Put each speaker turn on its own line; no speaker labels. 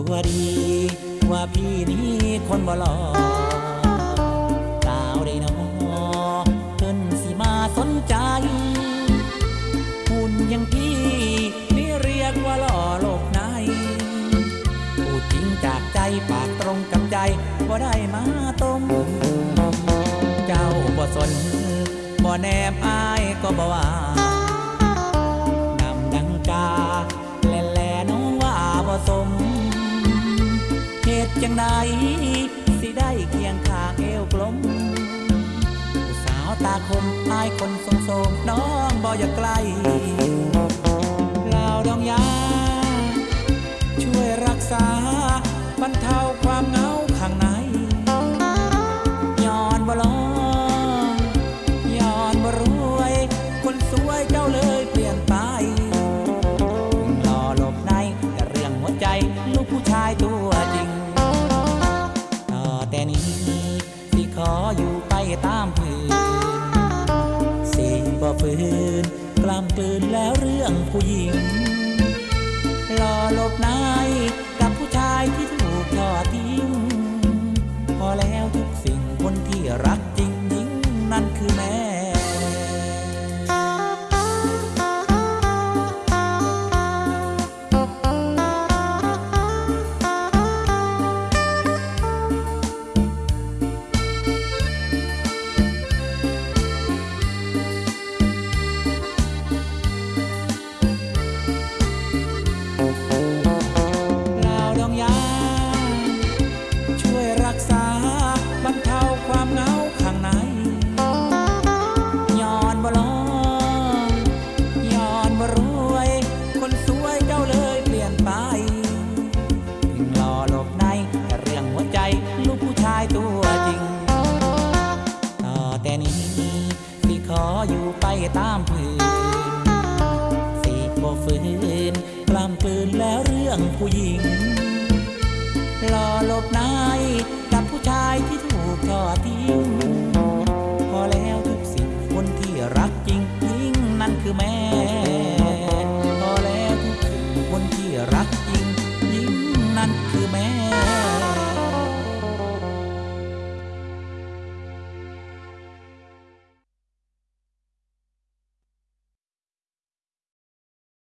ตัวดีว่าพี่นี้คนบ่หลอสาวได้นอเพิ่นสิมาสนใจหุ่นอยังพี่นี่เรียกว่าหล่อโลกในพูดจริงจากใจปากตรงกับใจบ่ได้มาต้มเจ้าบ่สนบ่แนบอายก็บ่ว่า จังใดสิได้เคียงข้างเอวกลมผู้สาวตาคมอายคนทรงโสมน้องบ่อยากใกลลาวดองยา ช่วยรักษาบรรเทาความเหงาข้างในย้อนบ่ลองย้อนบ่รวย คนสวยเจ้าเลยเปลี่ยนไปหล่อหลบในแต่เรื่องหัวใจ ลูกผู้ชายตัว ตามพื้นสิบ่ฝืนกล้ำกลืนแล้วเรื่องผู้หญิงรอหลบนายกับผู้ชายที่ถูกทอดทิ้ง พอแล้วทุกสิ่งคนที่รักจริงยิ่งนั่นคือแม่ แต่นี้สิขออยู่ไปตามพื้นสิบ่ฝืนกล้ำกลืนแล้วเรื่องผู้หญิงรอหลบในกับผู้ชายที่ถูกทอดทิ้ง พอแล้วทุกสิ่งคนที่รักจริงยิ่งนั่นคือแม่ พอแล้วทุกสิ่งคนที่รักจริงยิ่งนั่นคือแม่